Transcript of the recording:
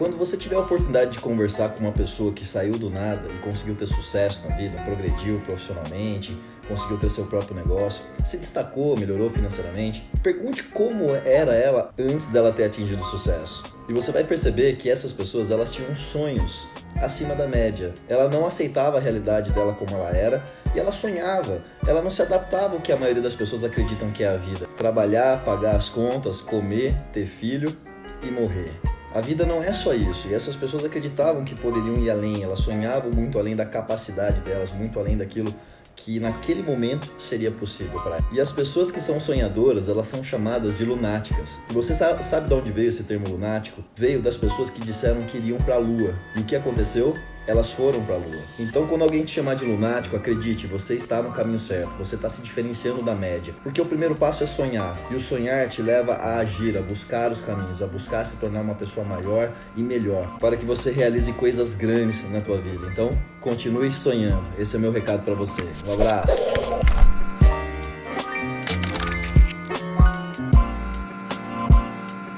Quando você tiver a oportunidade de conversar com uma pessoa que saiu do nada e conseguiu ter sucesso na vida, progrediu profissionalmente, conseguiu ter seu próprio negócio, se destacou, melhorou financeiramente, pergunte como era ela antes dela ter atingido sucesso. E você vai perceber que essas pessoas elas tinham sonhos acima da média. Ela não aceitava a realidade dela como ela era e ela sonhava. Ela não se adaptava ao que a maioria das pessoas acreditam que é a vida: trabalhar, pagar as contas, comer, ter filho e morrer. A vida não é só isso, e essas pessoas acreditavam que poderiam ir além, elas sonhavam muito além da capacidade delas, muito além daquilo que naquele momento seria possível para. E as pessoas que são sonhadoras, elas são chamadas de lunáticas. E você sabe, sabe de onde veio esse termo lunático? Veio das pessoas que disseram que iriam para a lua. E o que aconteceu? Elas foram para a lua. Então, quando alguém te chamar de lunático, acredite, você está no caminho certo, você está se diferenciando da média. Porque o primeiro passo é sonhar, e o sonhar te leva a agir, a buscar os caminhos, a buscar se tornar uma pessoa maior e melhor, para que você realize coisas grandes na tua vida. Então, continue sonhando. Esse é o meu recado para você. Um abraço.